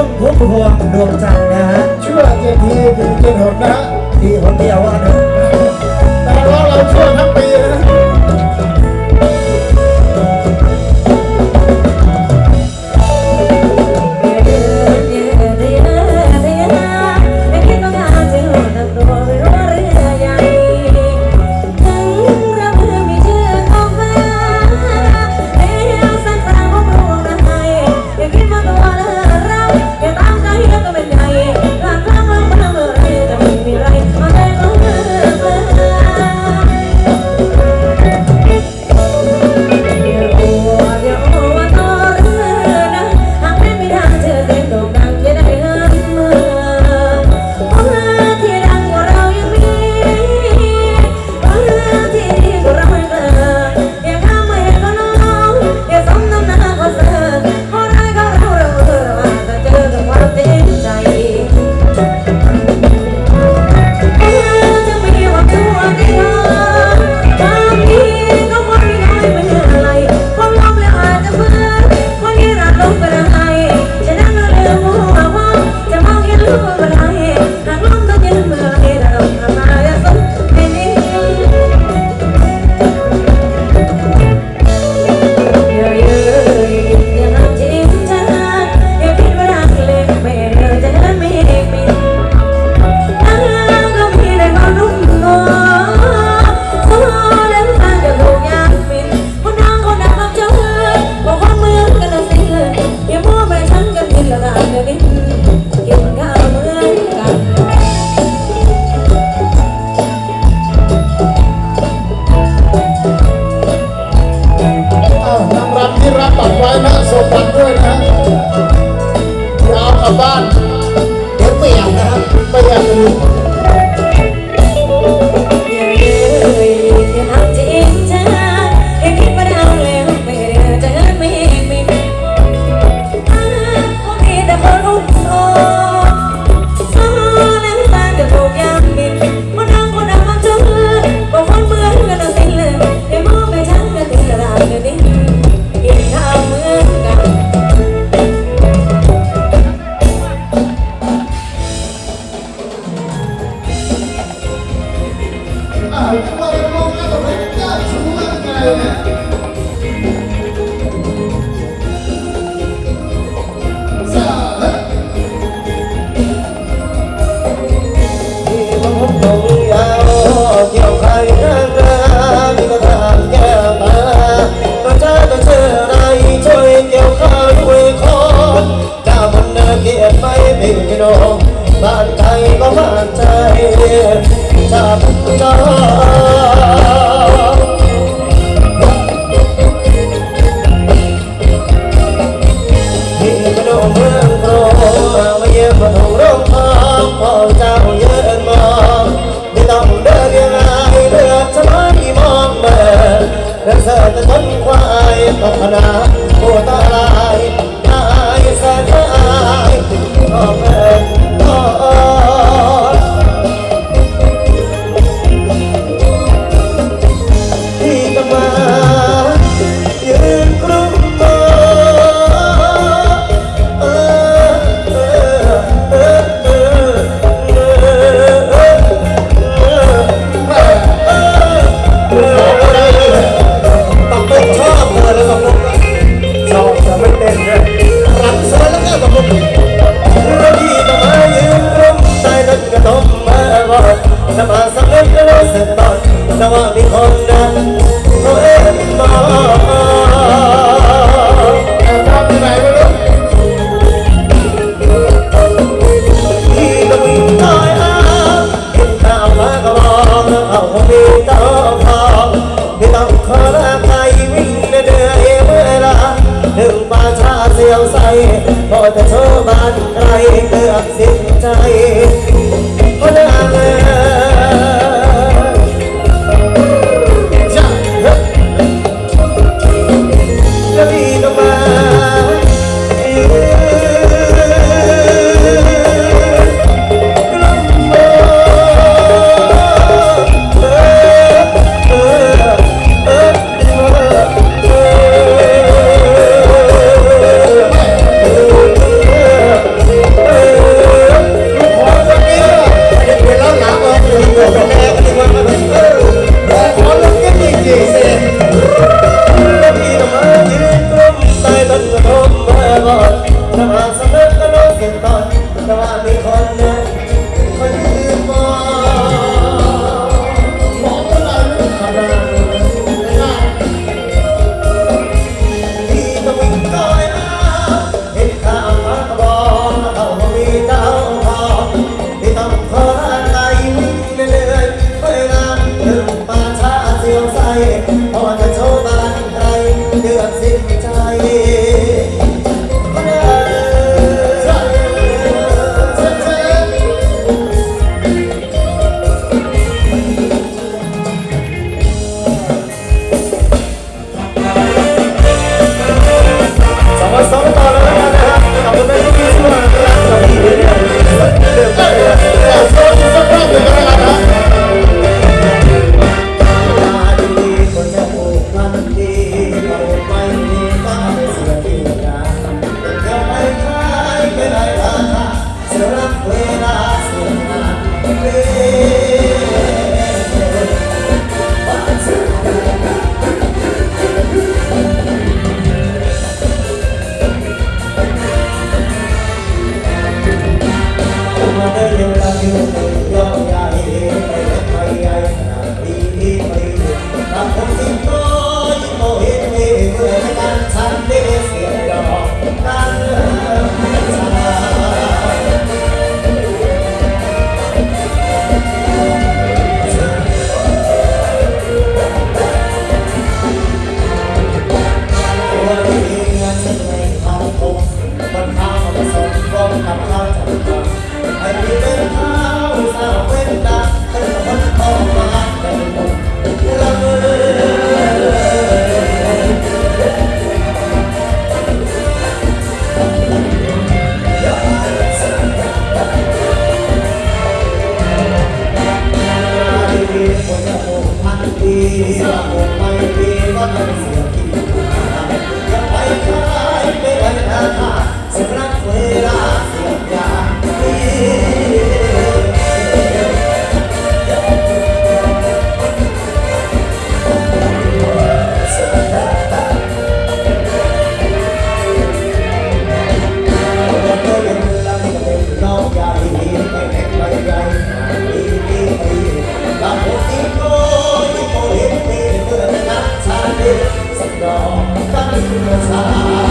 พุ่มพุ่มพวดวงจันทร์นะชั่วเจ็ดทีถึงเจ็ดหกนะทีคนเดียวว่าเนอะแต่ว่าเราชั่วทั้งปี นางรำที่รับตัตรไว้นะส่งบัตรด้วยนะ I'm มีคนนั้นอ็มมาทำยังม่ที่ก็มีน้อยอ้าเห็นตาฟ้าก็มองเขาคงมีต้องทอไม่ต้องขอลาใครวิ่งเดือยเวลาถึงป่าชาเสียวใสพอต่เธอบ้านใครเลือบสิ้นใจ love.